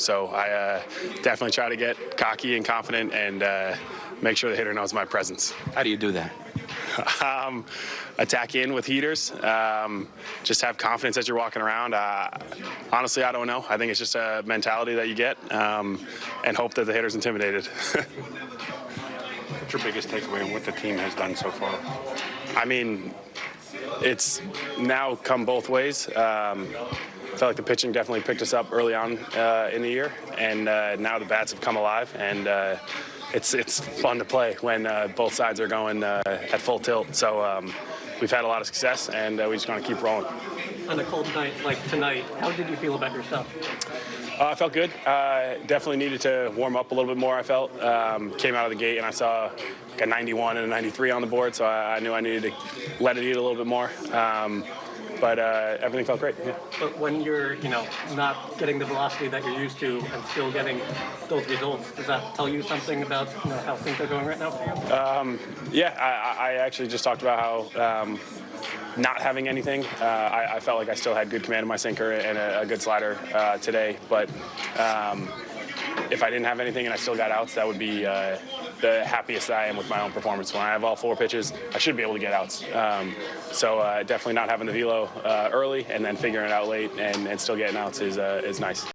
So I uh, definitely try to get cocky and confident and uh, make sure the hitter knows my presence. How do you do that? um, attack in with heaters. Um, just have confidence as you're walking around. Uh, honestly, I don't know. I think it's just a mentality that you get um, and hope that the hitter's intimidated. What's your biggest takeaway on what the team has done so far? I mean, it's now come both ways. Um, I felt like the pitching definitely picked us up early on uh, in the year, and uh, now the bats have come alive, and uh, it's it's fun to play when uh, both sides are going uh, at full tilt. So um, we've had a lot of success, and uh, we just want to keep rolling. On a cold night like tonight, how did you feel about yourself? Uh, I felt good. Uh, definitely needed to warm up a little bit more. I felt um, came out of the gate and I saw like a 91 and a 93 on the board, so I, I knew I needed to let it eat a little bit more. Um, but uh, everything felt great. Yeah. But when you're, you know, not getting the velocity that you're used to and still getting those results, does that tell you something about you know, how things are going right now for you? Um, yeah, I, I actually just talked about how um, not having anything. Uh, I, I, felt like I still had good command of my sinker and a, a good slider uh, today, but um, if I didn't have anything and I still got outs, that would be uh, the happiest I am with my own performance. When I have all four pitches, I should be able to get outs. Um, so uh, definitely not having the velo uh, early and then figuring it out late and, and still getting outs is, uh, is nice.